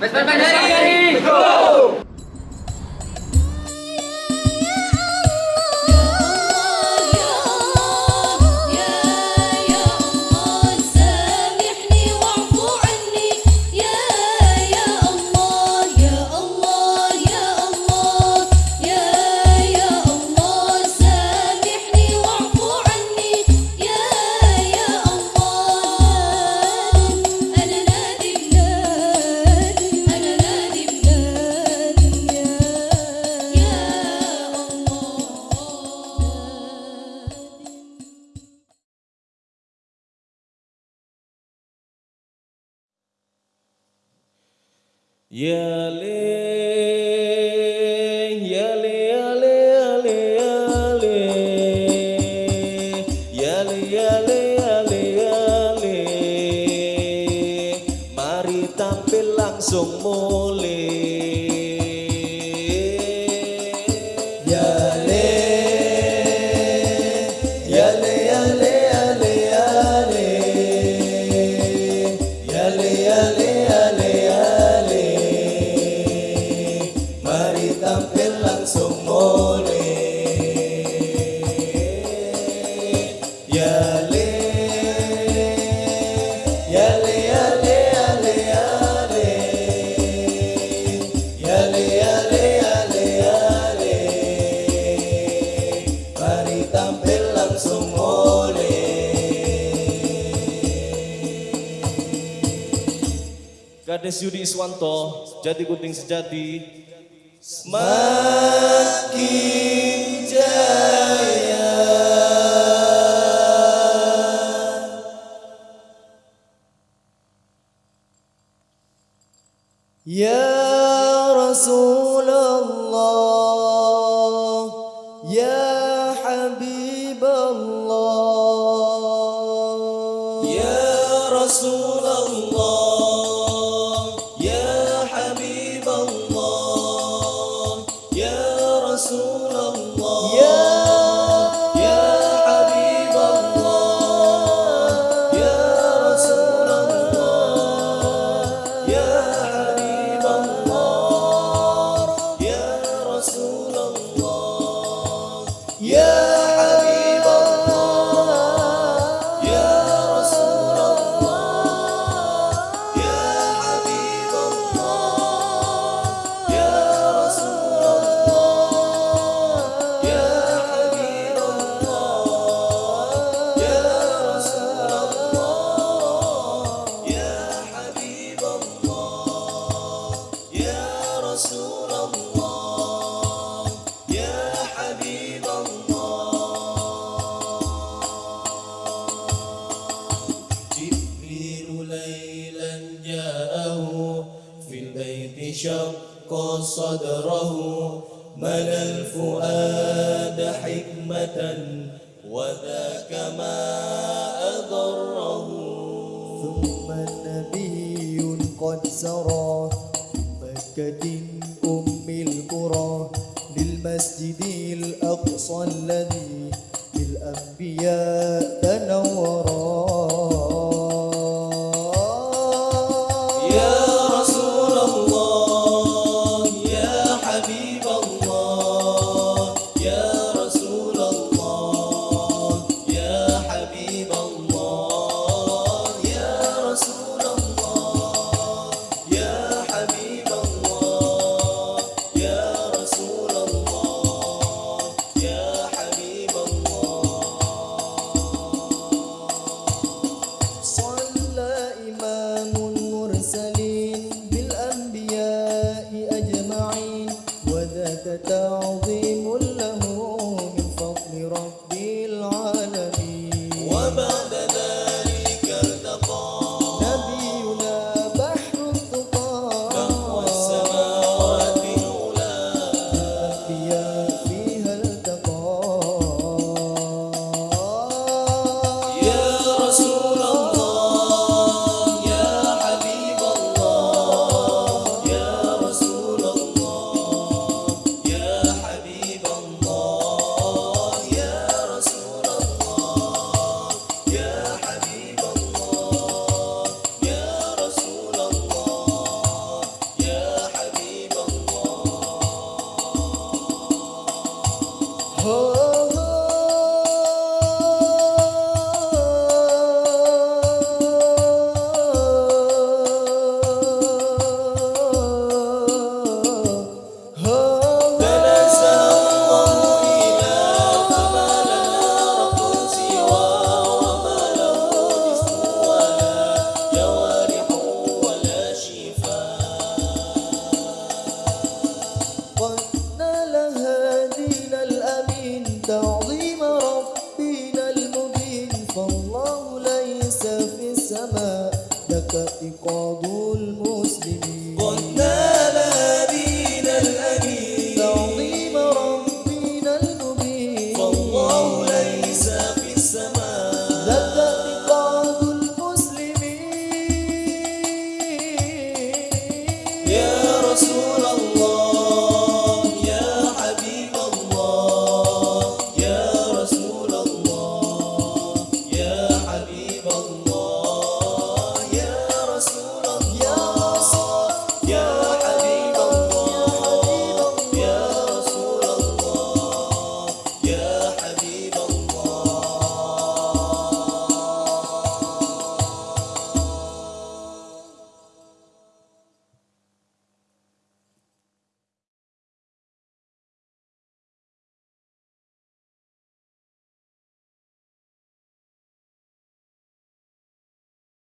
Pues, pues, pues, ¡Vesper Yeah, Kades Yudi Iswanto, jadi Gunting Sejati, semakin jaya. Ya Rasulullah, Ya انشق صدره ملا الفؤاد حكمة وذاك ما أضره. ثم نبي قد سرى مكة أم القرى للمسجد الأقصى الذي للأنبياء تنورا. quando